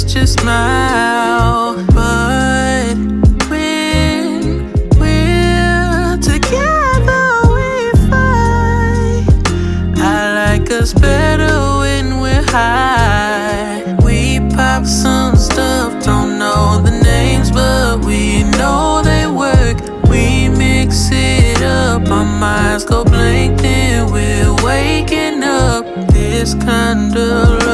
It's just now. But when we're together, we fight. I like us better when we're high. We pop some stuff, don't know the names, but we know they work. We mix it up, our minds go blank, then we're waking up. This kind of